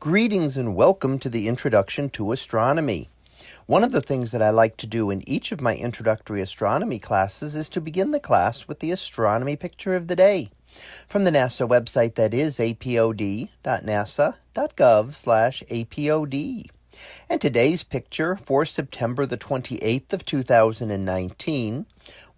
Greetings and welcome to the Introduction to Astronomy. One of the things that I like to do in each of my introductory astronomy classes is to begin the class with the astronomy picture of the day from the NASA website that is apod.nasa.gov slash apod. And today's picture for September the 28th of 2019,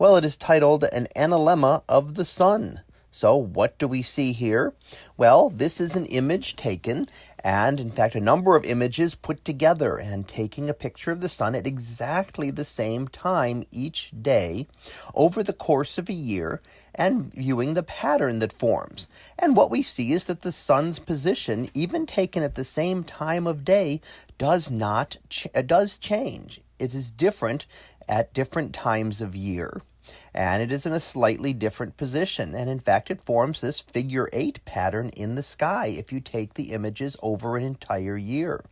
well, it is titled An Analemma of the Sun. So what do we see here? Well, this is an image taken and in fact a number of images put together and taking a picture of the sun at exactly the same time each day over the course of a year and viewing the pattern that forms. And what we see is that the sun's position, even taken at the same time of day, does not ch does change. It is different at different times of year and it is in a slightly different position. And in fact, it forms this figure eight pattern in the sky if you take the images over an entire year.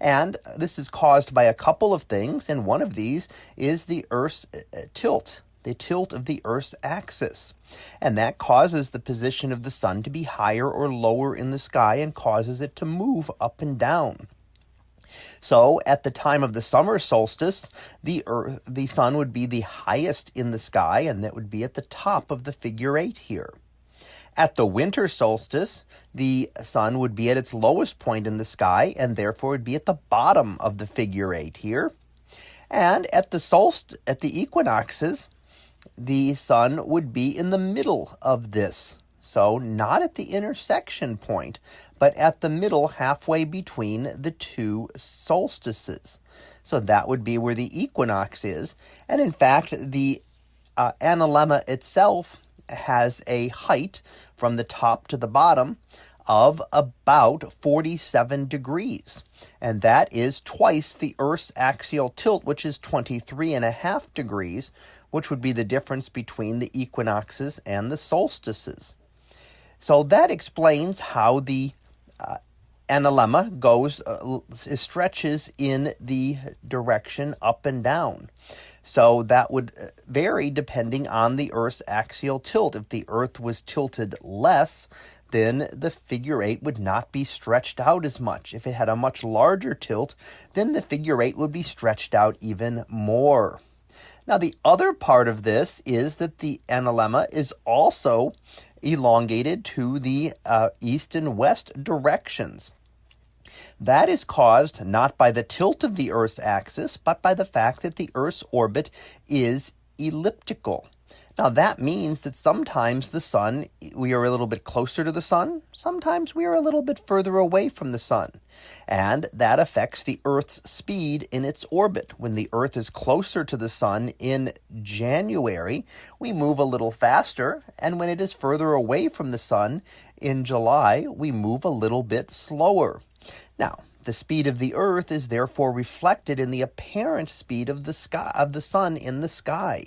And this is caused by a couple of things, and one of these is the Earth's uh, tilt, the tilt of the Earth's axis. And that causes the position of the sun to be higher or lower in the sky and causes it to move up and down. So at the time of the summer solstice, the earth, the sun would be the highest in the sky, and that would be at the top of the figure eight here. At the winter solstice, the sun would be at its lowest point in the sky, and therefore would be at the bottom of the figure eight here. And at the solst at the equinoxes, the sun would be in the middle of this so not at the intersection point, but at the middle halfway between the two solstices. So that would be where the equinox is. And in fact, the uh, analemma itself has a height from the top to the bottom of about 47 degrees. And that is twice the Earth's axial tilt, which is 23 and a half degrees, which would be the difference between the equinoxes and the solstices. So that explains how the uh, analemma goes uh, stretches in the direction up and down. So that would uh, vary depending on the Earth's axial tilt. If the Earth was tilted less, then the figure eight would not be stretched out as much. If it had a much larger tilt, then the figure eight would be stretched out even more. Now, the other part of this is that the analemma is also elongated to the uh, east and west directions. That is caused not by the tilt of the Earth's axis, but by the fact that the Earth's orbit is elliptical. Now, that means that sometimes the sun, we are a little bit closer to the sun, sometimes we are a little bit further away from the sun. And that affects the Earth's speed in its orbit. When the Earth is closer to the sun in January, we move a little faster. And when it is further away from the sun in July, we move a little bit slower. Now, the speed of the earth is therefore reflected in the apparent speed of the sky of the sun in the sky.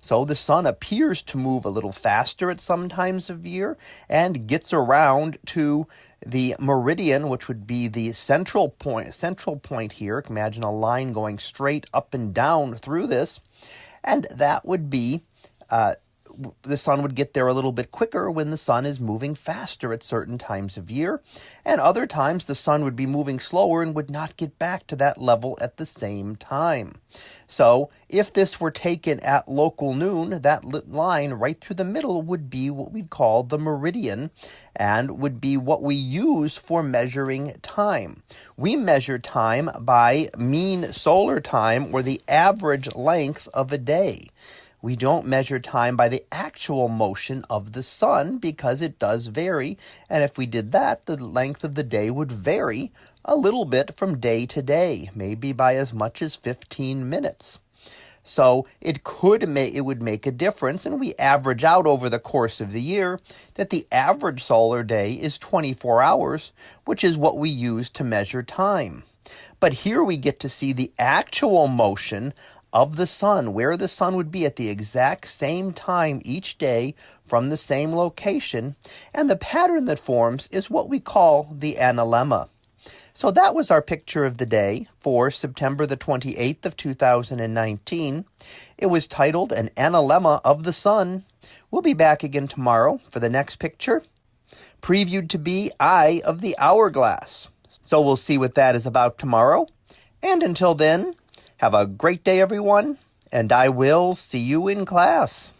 So the sun appears to move a little faster at some times of year and gets around to the meridian, which would be the central point central point here. Imagine a line going straight up and down through this, and that would be uh, the sun would get there a little bit quicker when the sun is moving faster at certain times of year, and other times the sun would be moving slower and would not get back to that level at the same time. So, if this were taken at local noon, that line right through the middle would be what we'd call the meridian and would be what we use for measuring time. We measure time by mean solar time or the average length of a day we don't measure time by the actual motion of the sun because it does vary. And if we did that, the length of the day would vary a little bit from day to day, maybe by as much as 15 minutes. So it could make it would make a difference, and we average out over the course of the year that the average solar day is 24 hours, which is what we use to measure time. But here we get to see the actual motion of the sun, where the sun would be at the exact same time each day from the same location, and the pattern that forms is what we call the analemma. So that was our picture of the day for September the 28th of 2019. It was titled An Analemma of the Sun. We'll be back again tomorrow for the next picture, previewed to be Eye of the Hourglass. So we'll see what that is about tomorrow. And until then, have a great day, everyone, and I will see you in class.